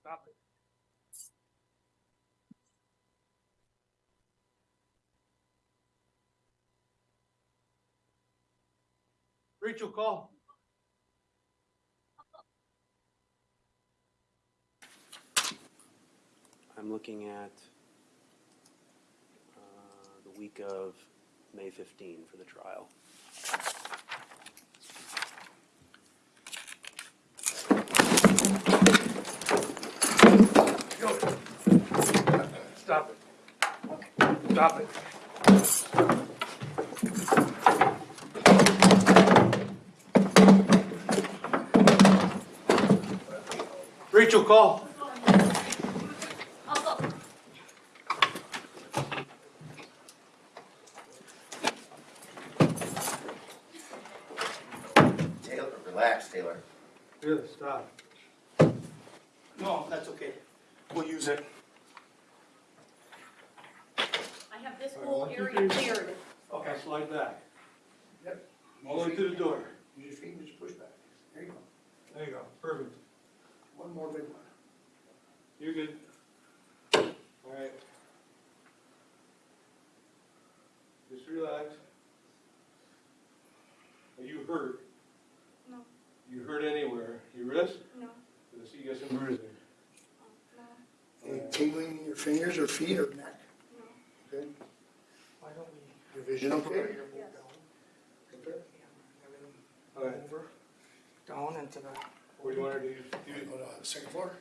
Stop it. Rachel, call. I'm looking at uh, the week of May 15 for the trial. Stop it. Okay. Stop it. Rachel, call. Taylor, relax, Taylor. Really, stop. No, that's okay. We'll use it. I have this whole area cleared. Okay, slide back. Yep. All the way to the door. Use your feet and just push back. There you go. There you go, perfect. One more big one. You're good. All right. Just relax. Are you hurt? No. You hurt anywhere? Your wrist? No, I see you got some bruising. no, Any tingling in your fingers or feet or neck? no. Okay. Why don't we? Your vision okay? Yes. Okay. All right, Over, down into the, what do you want her to do? go to the second floor?